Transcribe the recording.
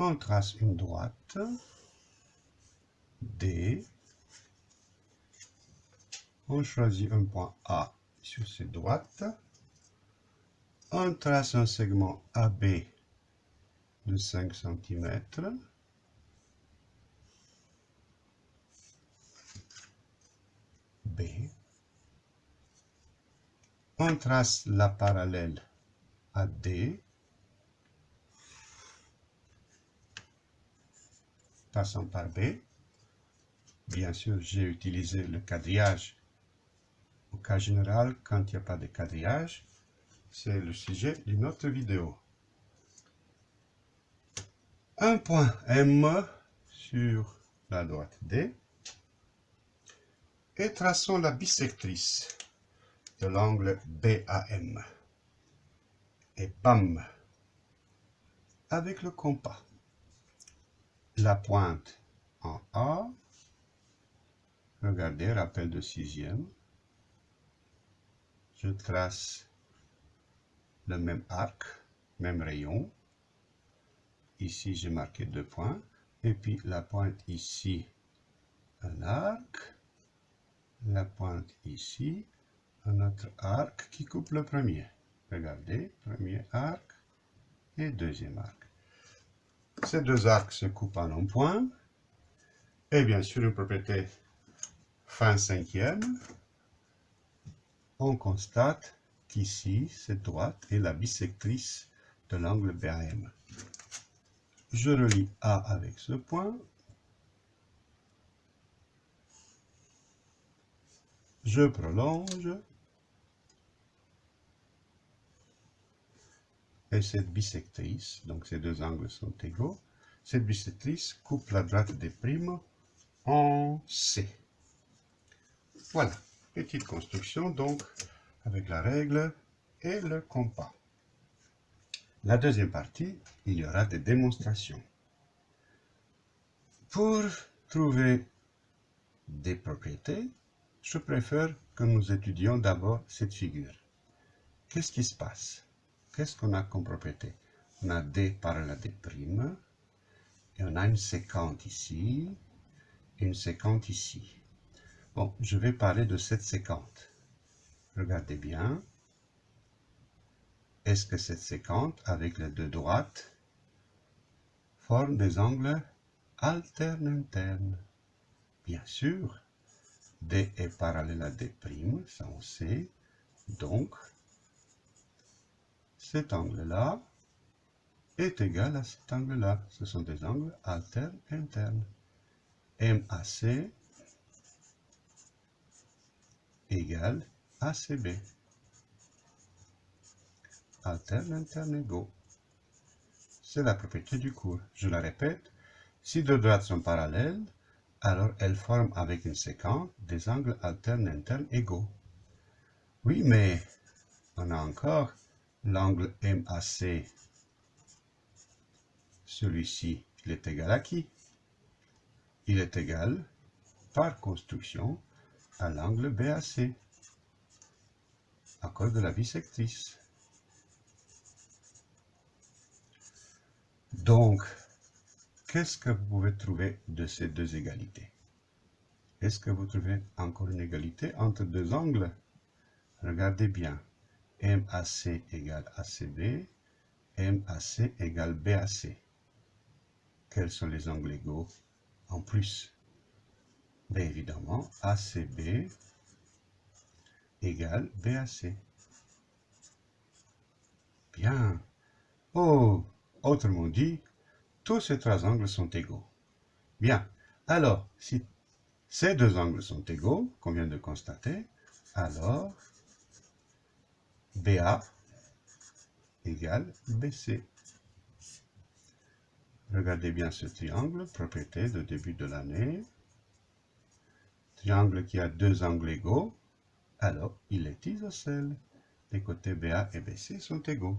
On trace une droite. D. On choisit un point A sur cette droite. On trace un segment AB de 5 cm. B. On trace la parallèle à D. Passons par B. Bien sûr, j'ai utilisé le quadrillage au cas général quand il n'y a pas de quadrillage. C'est le sujet d'une autre vidéo. Un point M sur la droite D et traçons la bisectrice de l'angle BAM. Et BAM avec le compas. La pointe en A. Regardez, rappel de sixième. Je trace le même arc, même rayon. Ici, j'ai marqué deux points. Et puis la pointe ici, un arc. La pointe ici, un autre arc qui coupe le premier. Regardez, premier arc et deuxième arc. Ces deux arcs se coupent en un point. Et bien sûr, une propriété fin cinquième, on constate qu'ici, cette droite est la bisectrice de l'angle BAM. Je relie A avec ce point. Je prolonge. Et cette bisectrice, donc ces deux angles sont égaux, cette bisectrice coupe la droite des primes en C. Voilà, petite construction donc avec la règle et le compas. La deuxième partie, il y aura des démonstrations. Pour trouver des propriétés, je préfère que nous étudions d'abord cette figure. Qu'est-ce qui se passe? Qu'est-ce qu'on a comme propriété? On a D parallèle à D', et on a une séquente ici, une séquente ici. Bon, je vais parler de cette séquente. Regardez bien. Est-ce que cette séquente, avec les deux droites, forme des angles alternes internes Bien sûr, D est parallèle à D', ça on sait. Donc, cet angle-là est égal à cet angle-là. Ce sont des angles alternes internes. MAC égale ACB. Alterne, interne, égaux. C'est la propriété du cours. Je la répète, si deux droites sont parallèles, alors elles forment avec une séquence des angles alternes internes égaux. Oui, mais on a encore l'angle MAC. Celui-ci, il est égal à qui? Il est égal, par construction, à l'angle BAC, à de la bisectrice. Donc, qu'est-ce que vous pouvez trouver de ces deux égalités? Est-ce que vous trouvez encore une égalité entre deux angles? Regardez bien. MAC égale ACB, MAC égale BAC. Quels sont les angles égaux en plus? Bien évidemment, ACB égale BAC. Bien. Oh, autrement dit, tous ces trois angles sont égaux. Bien. Alors, si ces deux angles sont égaux, qu'on vient de constater, alors BA égale BC. Regardez bien ce triangle, propriété de début de l'année. Triangle qui a deux angles égaux, alors il est isocèle. Les côtés BA et BC sont égaux.